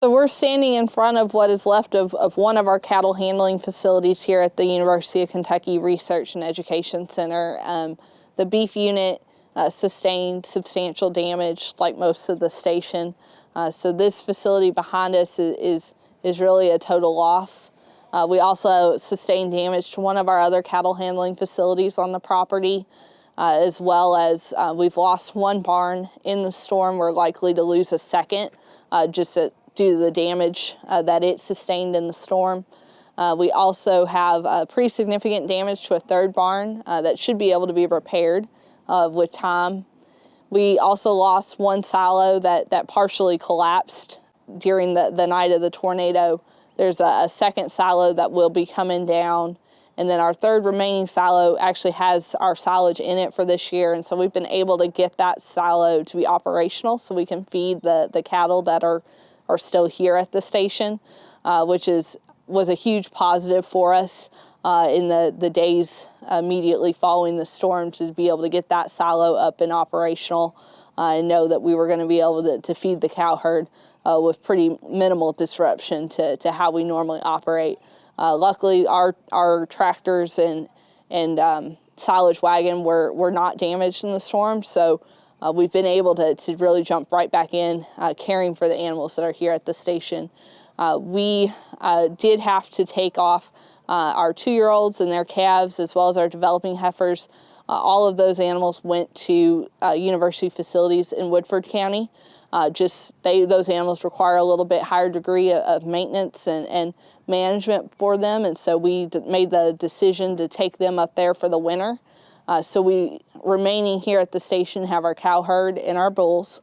So we're standing in front of what is left of, of one of our cattle handling facilities here at the University of Kentucky Research and Education Center. Um, the beef unit uh, sustained substantial damage like most of the station. Uh, so this facility behind us is, is, is really a total loss. Uh, we also sustained damage to one of our other cattle handling facilities on the property, uh, as well as uh, we've lost one barn in the storm. We're likely to lose a second uh, just at due to the damage uh, that it sustained in the storm. Uh, we also have uh, pretty significant damage to a third barn uh, that should be able to be repaired uh, with time. We also lost one silo that, that partially collapsed during the, the night of the tornado. There's a, a second silo that will be coming down and then our third remaining silo actually has our silage in it for this year. And so we've been able to get that silo to be operational so we can feed the, the cattle that are are still here at the station, uh, which is was a huge positive for us uh, in the, the days immediately following the storm to be able to get that silo up and operational uh, and know that we were going to be able to, to feed the cow herd uh, with pretty minimal disruption to, to how we normally operate. Uh, luckily, our, our tractors and, and um, silage wagon were, were not damaged in the storm, so uh, we've been able to, to really jump right back in uh, caring for the animals that are here at the station. Uh, we uh, did have to take off uh, our two-year-olds and their calves as well as our developing heifers. Uh, all of those animals went to university facilities in Woodford County. just they, those animals require a little bit higher degree of, of maintenance and, and management for them and so we made the decision to take them up there for the winter. Uh, so we remaining here at the station have our cow herd and our bulls.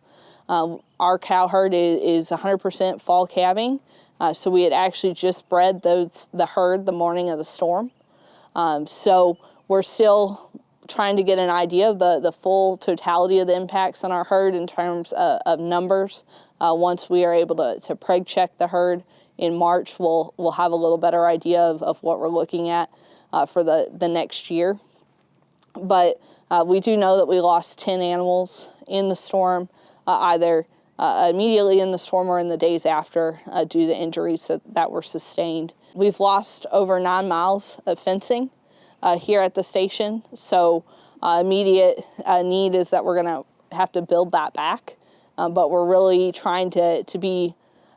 Uh, our cow herd is 100% fall calving. Uh, so we had actually just bred those, the herd the morning of the storm. Um, so we're still trying to get an idea of the, the full totality of the impacts on our herd in terms of, of numbers. Uh, once we are able to, to preg check the herd in March, we'll, we'll have a little better idea of, of what we're looking at uh, for the, the next year. But uh, we do know that we lost 10 animals in the storm, uh, either uh, immediately in the storm or in the days after uh, due to injuries that, that were sustained. We've lost over nine miles of fencing uh, here at the station, so uh, immediate need is that we're going to have to build that back. Um, but we're really trying to, to be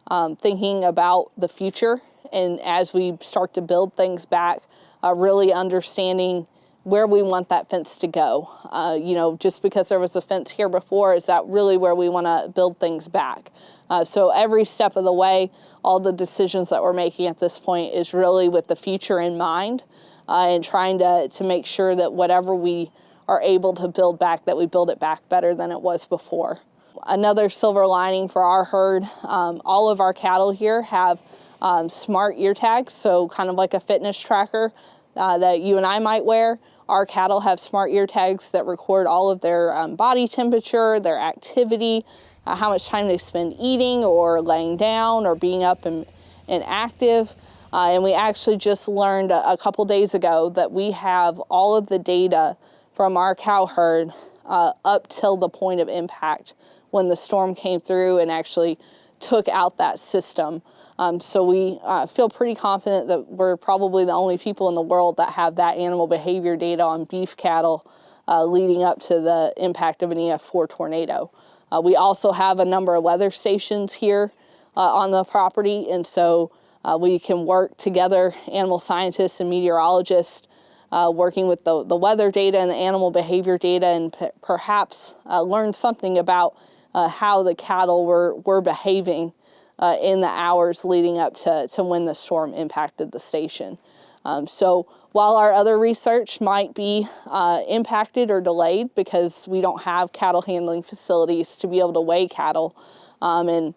um, thinking about the future and as we start to build things back, really understanding where we want that fence to go. Uh, you know, just because there was a fence here before, is that really where we want to build things back? Uh, so every step of the way, all the decisions that we're making at this point is really with the future in mind uh, and trying to, to make sure that whatever we are able to build back, that we build it back better than it was before. Another silver lining for our herd, um, all of our cattle here have um, smart ear tags, so kind of like a fitness tracker uh, that you and I might wear. Our cattle have smart ear tags that record all of their um, body temperature, their activity, uh, how much time they spend eating or laying down or being up and, and active. Uh, and we actually just learned a, a, couple days ago that we have all of the data from our cow herd uh, up till the point of impact when the storm came through and actually took out that system. Um, so we uh, feel pretty confident that we're probably the only people in the world that have that animal behavior data on beef cattle uh, leading up to the impact of an EF4 tornado. Uh, we also have a number of weather stations here uh, on the property, and so uh, we can work together, animal scientists and meteorologists, uh, working with the, the weather data and the animal behavior data, and perhaps learn something about how the cattle were, were behaving uh, in the hours leading up to, to when the storm impacted the station. Um, so while our other research might be uh, impacted or delayed because we don't have cattle handling facilities to be able to weigh cattle, um, and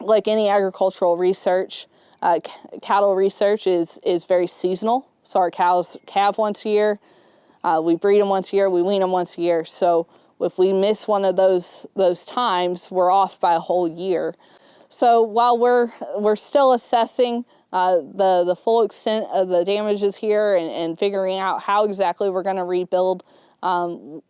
like any agricultural research, uh, cattle research is, is very seasonal. So our cows calve once a year, uh, we breed them once a year, we wean them once a year. So if we miss one of those, those times, we're off by a whole year. So while we're, we're still assessing uh, the, the full extent of the damages here and, and figuring out how exactly we're going to rebuild, um,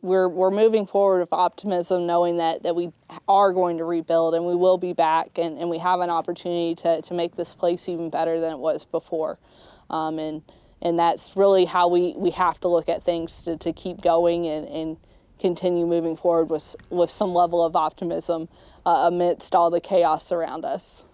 we're we're moving forward with optimism, knowing that that we are going to rebuild and we will be back, and, and we have an opportunity to to make this place even better than it was before, um, and and that's really how we we have to look at things to, to keep going and, and continue moving forward with with some level of optimism uh, amidst all the chaos around us.